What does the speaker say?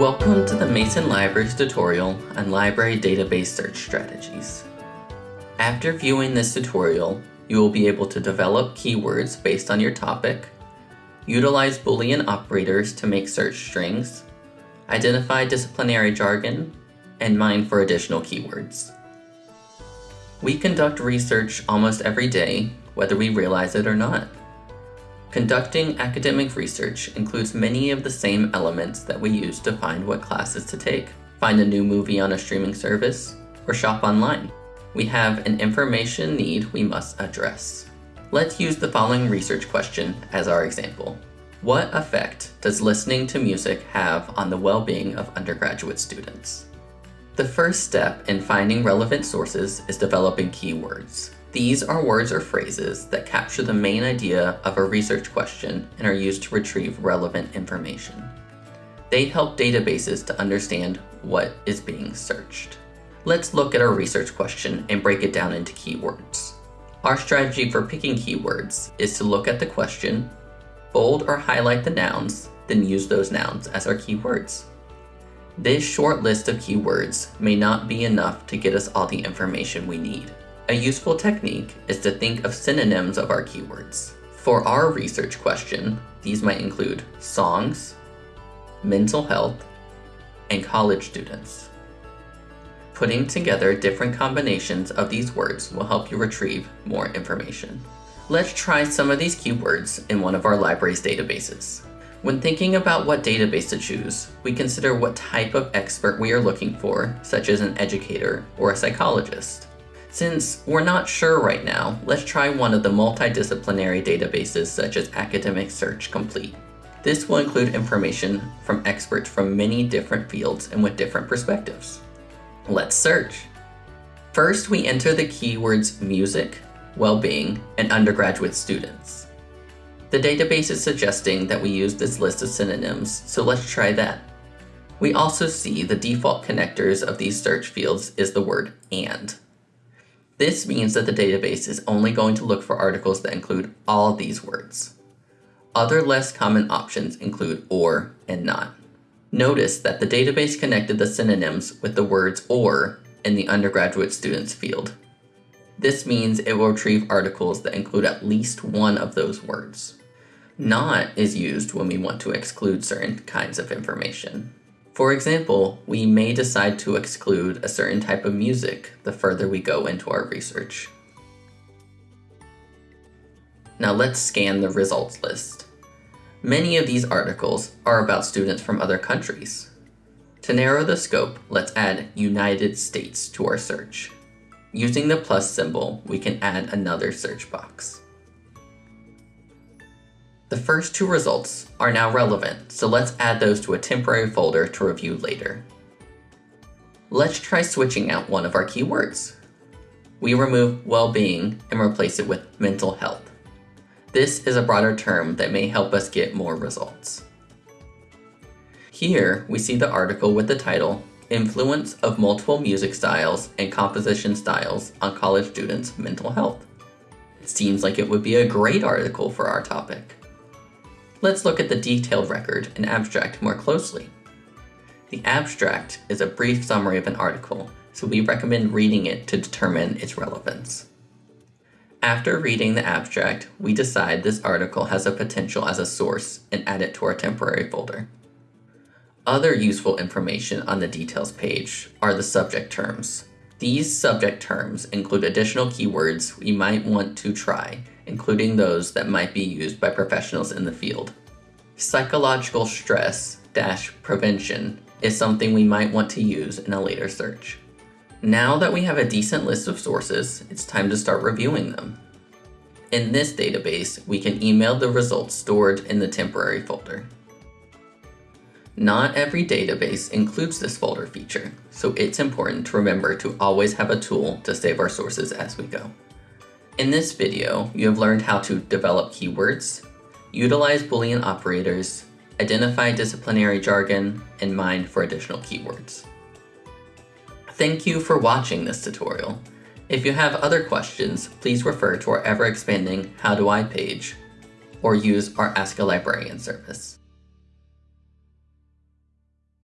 Welcome to the Mason Libraries tutorial on library database search strategies. After viewing this tutorial, you will be able to develop keywords based on your topic, utilize Boolean operators to make search strings, identify disciplinary jargon, and mine for additional keywords. We conduct research almost every day, whether we realize it or not. Conducting academic research includes many of the same elements that we use to find what classes to take, find a new movie on a streaming service, or shop online. We have an information need we must address. Let's use the following research question as our example. What effect does listening to music have on the well-being of undergraduate students? The first step in finding relevant sources is developing keywords. These are words or phrases that capture the main idea of a research question and are used to retrieve relevant information. They help databases to understand what is being searched. Let's look at our research question and break it down into keywords. Our strategy for picking keywords is to look at the question, bold or highlight the nouns, then use those nouns as our keywords. This short list of keywords may not be enough to get us all the information we need. A useful technique is to think of synonyms of our keywords. For our research question, these might include songs, mental health, and college students. Putting together different combinations of these words will help you retrieve more information. Let's try some of these keywords in one of our library's databases. When thinking about what database to choose, we consider what type of expert we are looking for, such as an educator or a psychologist. Since we're not sure right now, let's try one of the multidisciplinary databases such as Academic Search Complete. This will include information from experts from many different fields and with different perspectives. Let's search. First, we enter the keywords music, well-being, and undergraduate students. The database is suggesting that we use this list of synonyms, so let's try that. We also see the default connectors of these search fields is the word AND. This means that the database is only going to look for articles that include all these words. Other less common options include OR and NOT. Notice that the database connected the synonyms with the words OR in the undergraduate students field. This means it will retrieve articles that include at least one of those words. NOT is used when we want to exclude certain kinds of information. For example, we may decide to exclude a certain type of music the further we go into our research. Now let's scan the results list. Many of these articles are about students from other countries. To narrow the scope, let's add United States to our search. Using the plus symbol, we can add another search box. The first two results are now relevant, so let's add those to a temporary folder to review later. Let's try switching out one of our keywords. We remove well-being and replace it with mental health. This is a broader term that may help us get more results. Here, we see the article with the title, Influence of Multiple Music Styles and Composition Styles on College Students' Mental Health. It seems like it would be a great article for our topic. Let's look at the detailed record and abstract more closely. The abstract is a brief summary of an article, so we recommend reading it to determine its relevance. After reading the abstract, we decide this article has a potential as a source and add it to our temporary folder. Other useful information on the details page are the subject terms. These subject terms include additional keywords we might want to try including those that might be used by professionals in the field. Psychological stress-prevention is something we might want to use in a later search. Now that we have a decent list of sources, it's time to start reviewing them. In this database, we can email the results stored in the temporary folder. Not every database includes this folder feature, so it's important to remember to always have a tool to save our sources as we go. In this video, you have learned how to develop keywords, utilize Boolean operators, identify disciplinary jargon, and mine for additional keywords. Thank you for watching this tutorial. If you have other questions, please refer to our ever-expanding How Do I page or use our Ask a Librarian service.